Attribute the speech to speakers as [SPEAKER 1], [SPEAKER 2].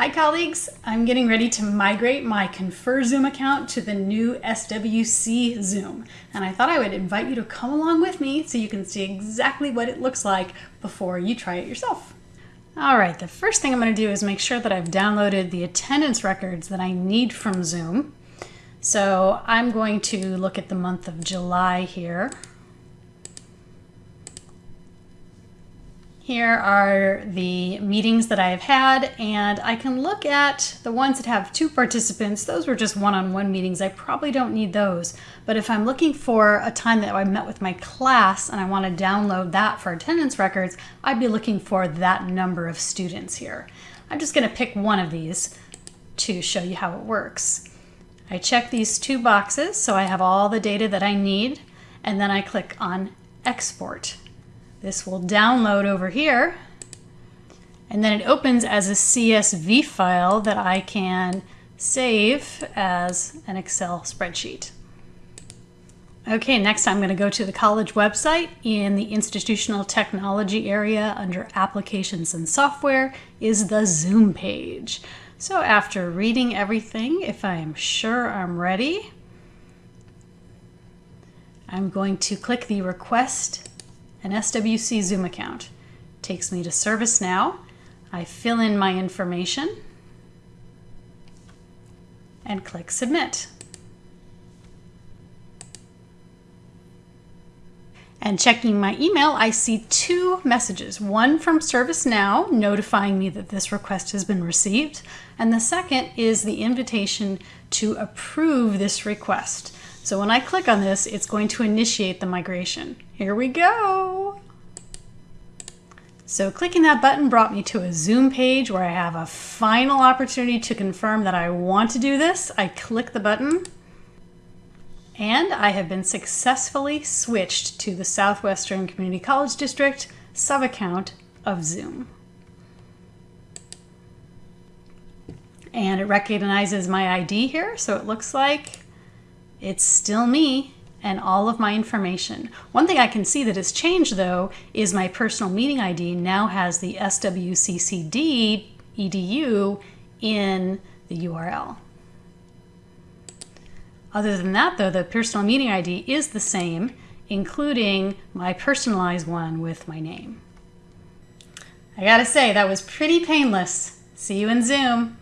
[SPEAKER 1] Hi colleagues, I'm getting ready to migrate my Confer Zoom account to the new SWC Zoom. And I thought I would invite you to come along with me so you can see exactly what it looks like before you try it yourself. All right, the first thing I'm gonna do is make sure that I've downloaded the attendance records that I need from Zoom. So I'm going to look at the month of July here. Here are the meetings that I've had, and I can look at the ones that have two participants. Those were just one-on-one -on -one meetings. I probably don't need those. But if I'm looking for a time that I met with my class and I want to download that for attendance records, I'd be looking for that number of students here. I'm just going to pick one of these to show you how it works. I check these two boxes so I have all the data that I need, and then I click on Export. This will download over here and then it opens as a CSV file that I can save as an Excel spreadsheet. Okay, next I'm going to go to the college website. In the institutional technology area under applications and software is the Zoom page. So after reading everything, if I am sure I'm ready, I'm going to click the request an SWC Zoom account. Takes me to ServiceNow. I fill in my information and click Submit. And checking my email, I see two messages. One from ServiceNow notifying me that this request has been received. And the second is the invitation to approve this request. So when I click on this, it's going to initiate the migration. Here we go. So clicking that button brought me to a Zoom page where I have a final opportunity to confirm that I want to do this. I click the button and I have been successfully switched to the Southwestern Community College District sub-account of Zoom. And it recognizes my ID here, so it looks like it's still me and all of my information. One thing I can see that has changed though is my personal meeting ID now has the SWCCD edu in the URL. Other than that though, the personal meeting ID is the same, including my personalized one with my name. I gotta say, that was pretty painless. See you in Zoom.